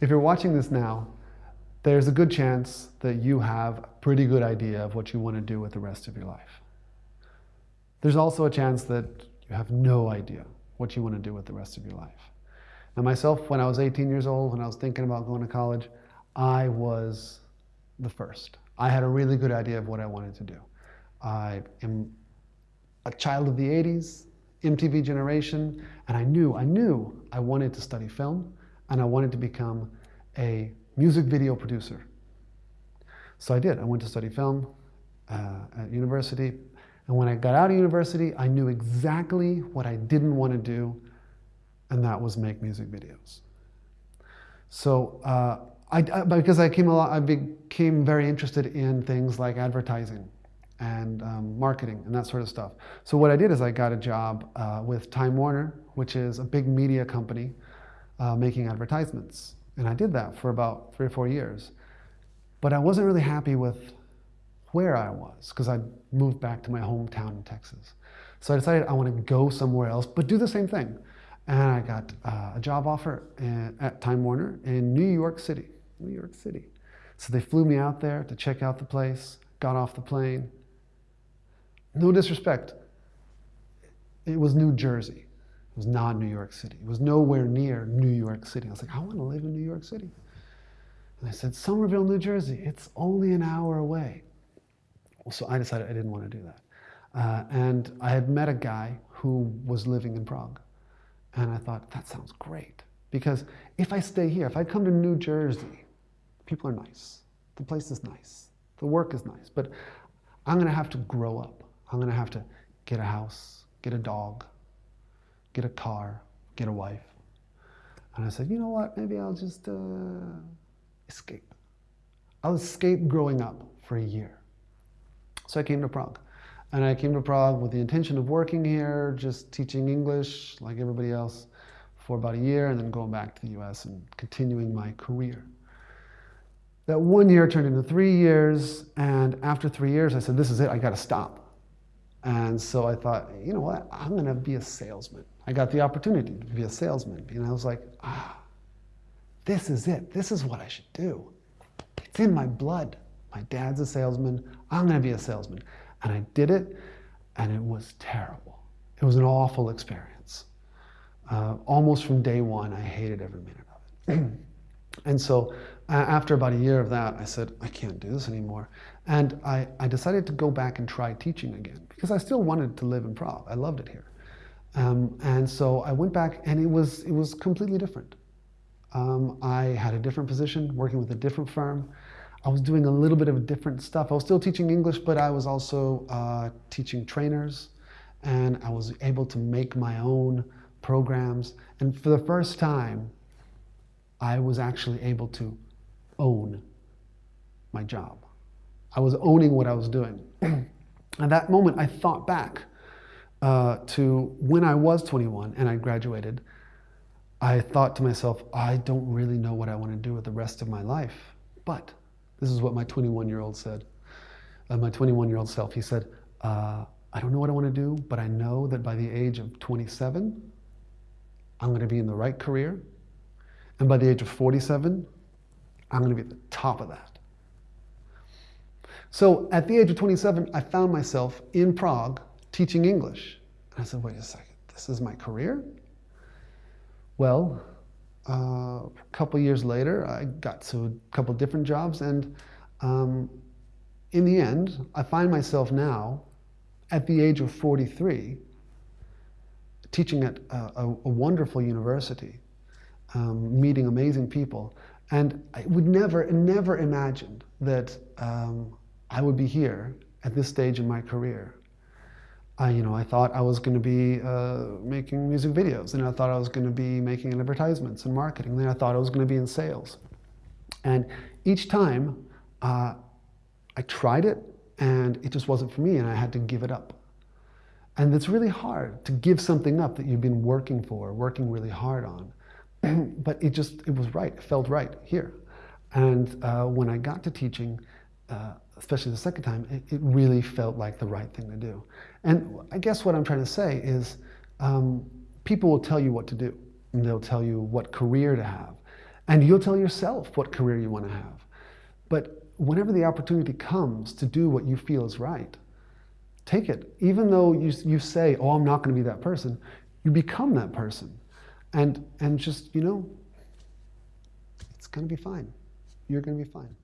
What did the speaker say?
If you're watching this now, there's a good chance that you have a pretty good idea of what you want to do with the rest of your life. There's also a chance that you have no idea what you want to do with the rest of your life. Now, myself, when I was 18 years old, when I was thinking about going to college, I was the first. I had a really good idea of what I wanted to do. I am a child of the 80s, MTV generation, and I knew, I knew I wanted to study film and I wanted to become a music video producer. So I did. I went to study film uh, at university. And when I got out of university, I knew exactly what I didn't want to do, and that was make music videos. So uh, I, because I, came lot, I became very interested in things like advertising and um, marketing and that sort of stuff. So what I did is I got a job uh, with Time Warner, which is a big media company uh, making advertisements. And I did that for about three or four years. But I wasn't really happy with where I was because I moved back to my hometown in Texas. So I decided I want to go somewhere else, but do the same thing. And I got uh, a job offer in, at Time Warner in New York City. New York City. So they flew me out there to check out the place, got off the plane. No disrespect, it was New Jersey. Was not New York City. It was nowhere near New York City. I was like, I want to live in New York City. And I said, Somerville, New Jersey, it's only an hour away. So I decided I didn't want to do that. Uh, and I had met a guy who was living in Prague. And I thought, that sounds great. Because if I stay here, if I come to New Jersey, people are nice. The place is nice. The work is nice. But I'm going to have to grow up. I'm going to have to get a house, get a dog, get a car, get a wife. And I said, you know what? Maybe I'll just uh, escape. I'll escape growing up for a year. So I came to Prague. And I came to Prague with the intention of working here, just teaching English like everybody else for about a year, and then going back to the US and continuing my career. That one year turned into three years, and after three years, I said, This is it, I gotta stop. And so I thought, you know what, I'm gonna be a salesman. I got the opportunity to be a salesman, and I was like, ah, this is it, this is what I should do. It's in my blood. My dad's a salesman, I'm gonna be a salesman. And I did it, and it was terrible. It was an awful experience. Uh, almost from day one, I hated every minute of it. and so uh, after about a year of that, I said, I can't do this anymore. And I, I decided to go back and try teaching again because I still wanted to live in Prague. I loved it here. Um, and so I went back and it was, it was completely different. Um, I had a different position, working with a different firm. I was doing a little bit of different stuff. I was still teaching English, but I was also uh, teaching trainers and I was able to make my own programs. And for the first time, I was actually able to own my job. I was owning what I was doing. At that moment, I thought back uh, to when I was 21 and I graduated. I thought to myself, I don't really know what I want to do with the rest of my life. But this is what my 21 year old said. Uh, my 21 year old self, he said, uh, I don't know what I want to do, but I know that by the age of 27, I'm going to be in the right career. And by the age of 47, I'm going to be at the top of that. So at the age of 27, I found myself in Prague teaching English. And I said, wait a second, this is my career? Well, uh, a couple years later, I got to a couple different jobs. And um, in the end, I find myself now at the age of 43 teaching at a, a, a wonderful university, um, meeting amazing people. And I would never, never imagined that um, I would be here at this stage in my career. I, you know, I thought I was going to be uh, making music videos, and I thought I was going to be making advertisements and marketing. Then I thought I was going to be in sales. And each time, uh, I tried it, and it just wasn't for me, and I had to give it up. And it's really hard to give something up that you've been working for, working really hard on. but it just, it was right, it felt right here. And uh, when I got to teaching, uh, especially the second time, it, it, really felt like the right thing to do. And I guess what I'm trying to say is um, people will tell you what to do. And they'll tell you what career to have. And you'll tell yourself what career you want to have. But whenever the opportunity comes to do what you feel is right, take it. Even though you, you say, oh, I'm not going to be that person, you become that person. And, and just, you know, it's going to be fine. You're going to be fine.